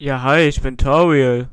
Ja, hi, ich bin Toriel.